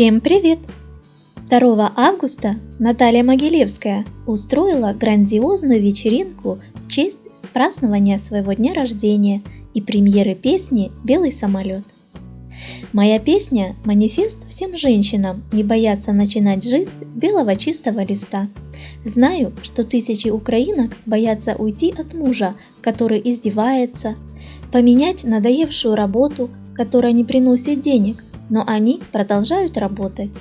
Всем привет! 2 августа Наталья Могилевская устроила грандиозную вечеринку в честь празднования своего дня рождения и премьеры песни «Белый самолет». Моя песня – манифест всем женщинам не бояться начинать жизнь с белого чистого листа. Знаю, что тысячи украинок боятся уйти от мужа, который издевается, поменять надоевшую работу, которая не приносит денег, но они продолжают работать.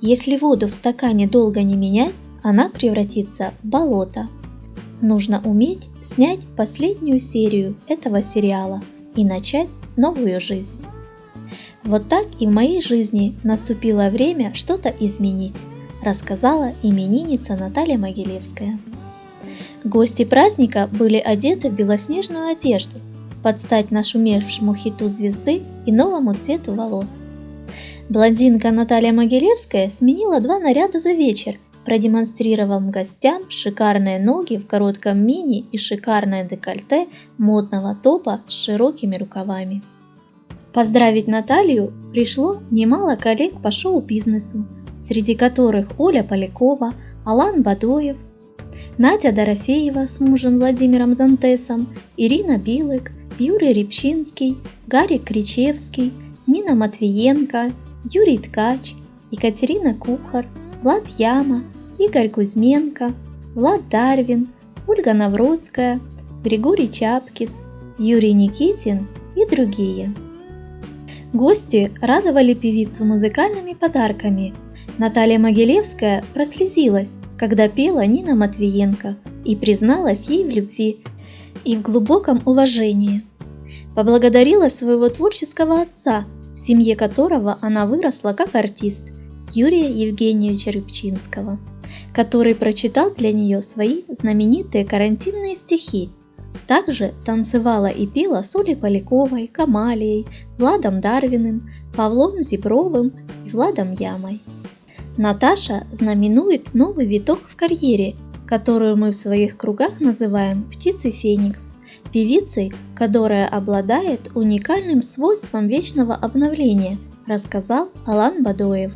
Если воду в стакане долго не менять, она превратится в болото. Нужно уметь снять последнюю серию этого сериала и начать новую жизнь. Вот так и в моей жизни наступило время что-то изменить, рассказала именинница Наталья Могилевская. Гости праздника были одеты в белоснежную одежду, под стать нашумевшему хиту звезды и новому цвету волос – Блондинка Наталья Могилевская сменила два наряда за вечер, продемонстрировав гостям шикарные ноги в коротком мини и шикарное декольте модного топа с широкими рукавами. Поздравить Наталью пришло немало коллег по шоу-бизнесу, среди которых Оля Полякова, Алан Бадоев, Надя Дорофеева с мужем Владимиром Дантесом, Ирина Билык, Юрий Репчинский, Гарри Кричевский, Нина Матвиенко, Юрий Ткач, Екатерина Кухар, Влад Яма, Игорь Кузьменко, Влад Дарвин, Ольга Навродская, Григорий Чапкис, Юрий Никитин и другие. Гости радовали певицу музыкальными подарками. Наталья Могилевская прослезилась, когда пела Нина Матвиенко и призналась ей в любви и в глубоком уважении. Поблагодарила своего творческого отца семье которого она выросла как артист Юрия Евгеньевича Рыбчинского, который прочитал для нее свои знаменитые карантинные стихи. Также танцевала и пела с Олей Поляковой, Камалией, Владом Дарвиным, Павлом Зибровым и Владом Ямой. Наташа знаменует новый виток в карьере, которую мы в своих кругах называем «птицей Феникс», певицей, которая обладает уникальным свойством вечного обновления, рассказал Алан Бадоев.